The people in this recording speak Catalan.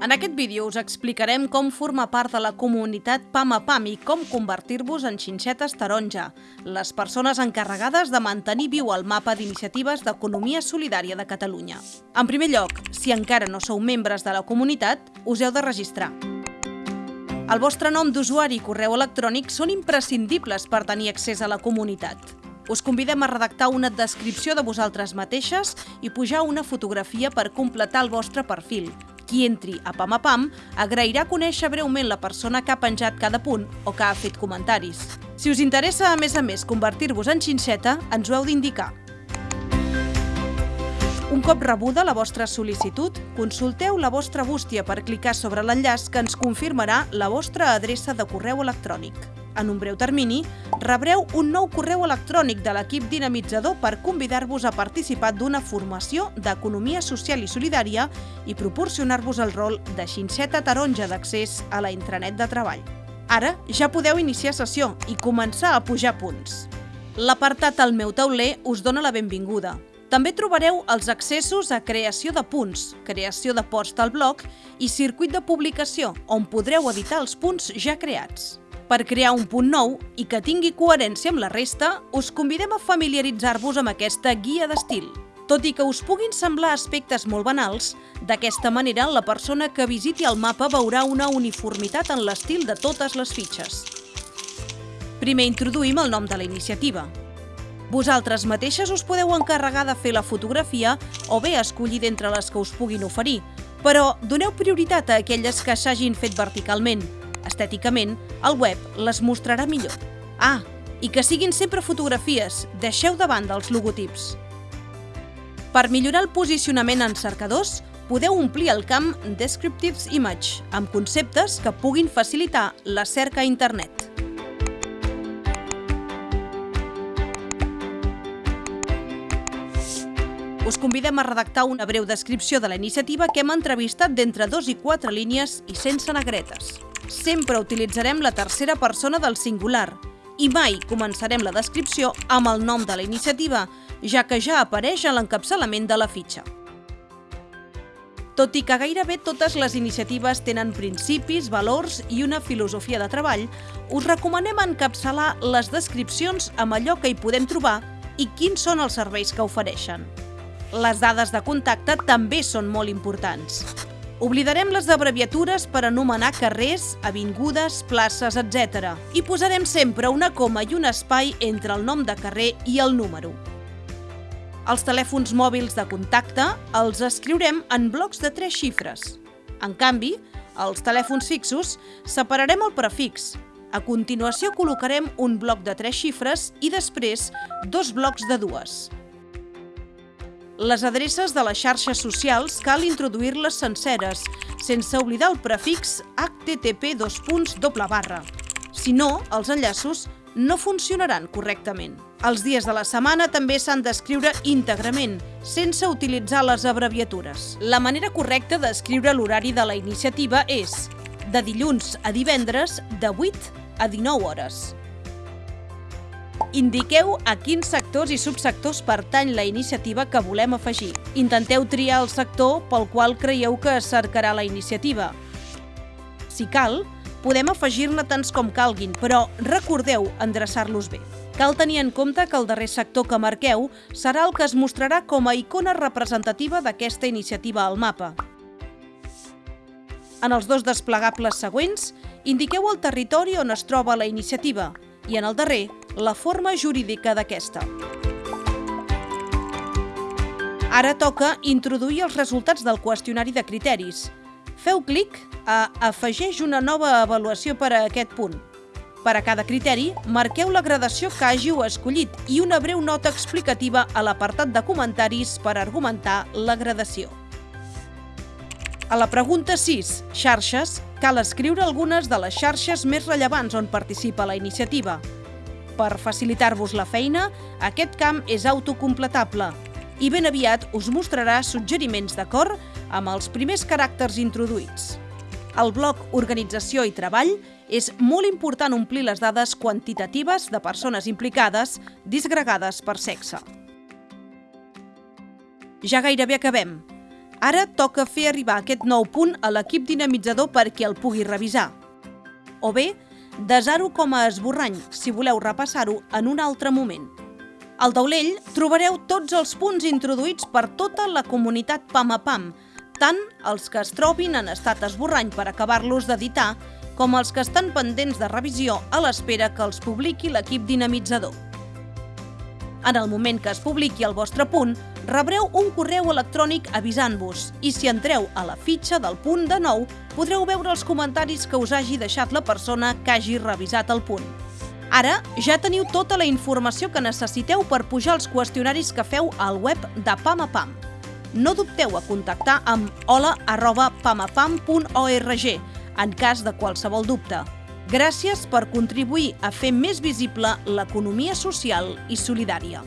En aquest vídeo us explicarem com formar part de la comunitat PAM a PAM i com convertir-vos en xinxetes taronja, les persones encarregades de mantenir viu el mapa d'iniciatives d'economia solidària de Catalunya. En primer lloc, si encara no sou membres de la comunitat, us heu de registrar. El vostre nom d'usuari i correu electrònic són imprescindibles per tenir accés a la comunitat. Us convidem a redactar una descripció de vosaltres mateixes i pujar una fotografia per completar el vostre perfil, qui entri a Pam a Pam agrairà conèixer breument la persona que ha penjat cada punt o que ha fet comentaris. Si us interessa, a més a més, convertir-vos en xinxeta, ens ho heu d'indicar. Un cop rebuda la vostra sol·licitud, consulteu la vostra bústia per clicar sobre l'enllaç que ens confirmarà la vostra adreça de correu electrònic en un breu termini, rebreu un nou correu electrònic de l'equip dinamitzador per convidar-vos a participar d'una formació d'economia social i solidària i proporcionar-vos el rol de xinxeta taronja d'accés a la intranet de treball. Ara ja podeu iniciar sessió i començar a pujar punts. L'apartat al meu tauler us dona la benvinguda. També trobareu els accessos a creació de punts, creació de post al blog i circuit de publicació, on podreu editar els punts ja creats. Per crear un punt nou i que tingui coherència amb la resta, us convidem a familiaritzar-vos amb aquesta guia d'estil. Tot i que us puguin semblar aspectes molt banals, d'aquesta manera la persona que visiti el mapa veurà una uniformitat en l'estil de totes les fitxes. Primer introduïm el nom de la iniciativa. Vosaltres mateixes us podeu encarregar de fer la fotografia o bé escollir d'entre les que us puguin oferir, però doneu prioritat a aquelles que s'hagin fet verticalment, Estèticament, el web les mostrarà millor. Ah, i que siguin sempre fotografies, deixeu de banda els logotips. Per millorar el posicionament en cercadors, podeu omplir el camp Descriptives Image amb conceptes que puguin facilitar la cerca a internet. Us convidem a redactar una breu descripció de la iniciativa que hem entrevistat d'entre dos i quatre línies i sense negretes sempre utilitzarem la tercera persona del singular i mai començarem la descripció amb el nom de la iniciativa, ja que ja apareix a l'encapçalament de la fitxa. Tot i que gairebé totes les iniciatives tenen principis, valors i una filosofia de treball, us recomanem encapçalar les descripcions amb allò que hi podem trobar i quins són els serveis que ofereixen. Les dades de contacte també són molt importants. Oblidarem les abreviatures per anomenar carrers, avingudes, places, etc. I posarem sempre una coma i un espai entre el nom de carrer i el número. Els telèfons mòbils de contacte els escriurem en blocs de tres xifres. En canvi, als telèfons fixos separarem el prefix. A continuació col·locarem un bloc de tres xifres i després dos blocs de dues. Les adreces de les xarxes socials cal introduir-les senceres, sense oblidar el prefix http barra. Si no, els enllaços no funcionaran correctament. Els dies de la setmana també s'han d'escriure íntegrament, sense utilitzar les abreviatures. La manera correcta d'escriure l'horari de la iniciativa és de dilluns a divendres de 8 a 19 hores. Indiqueu a quins sectors i subsectors pertany la iniciativa que volem afegir. Intenteu triar el sector pel qual creieu que es cercarà la iniciativa. Si cal, podem afegir-ne tants com calguin, però recordeu endreçar-los bé. Cal tenir en compte que el darrer sector que marqueu serà el que es mostrarà com a icona representativa d'aquesta iniciativa al mapa. En els dos desplegables següents, indiqueu el territori on es troba la iniciativa i en el darrer, la forma jurídica d'aquesta. Ara toca introduir els resultats del qüestionari de criteris. Feu clic a Afegeix una nova avaluació per a aquest punt. Per a cada criteri, marqueu la gradació que hàgiu escollit i una breu nota explicativa a l'apartat de comentaris per argumentar la gradació. A la pregunta 6, xarxes, cal escriure algunes de les xarxes més rellevants on participa la iniciativa. Per facilitar-vos la feina, aquest camp és autocompletable i ben aviat us mostrarà suggeriments d'acord amb els primers caràcters introduïts. Al bloc Organització i Treball és molt important omplir les dades quantitatives de persones implicades disgregades per sexe. Ja gairebé acabem. Ara toca fer arribar aquest nou punt a l'equip dinamitzador perquè el pugui revisar. O bé, desar-ho com a esborrany, si voleu repassar-ho en un altre moment. Al taulell trobareu tots els punts introduïts per tota la comunitat PAM a PAM, tant els que es trobin en estat esborrany per acabar-los d'editar, com els que estan pendents de revisió a l'espera que els publiqui l'equip dinamitzador. En el moment que es publiqui el vostre punt, rebreu un correu electrònic avisant-vos i si entreu a la fitxa del punt de nou, podreu veure els comentaris que us hagi deixat la persona que hagi revisat el punt. Ara ja teniu tota la informació que necessiteu per pujar els qüestionaris que feu al web de Pam a Pam. No dubteu a contactar amb hola arroba pamapam.org en cas de qualsevol dubte. Gràcies per contribuir a fer més visible l'economia social i solidària.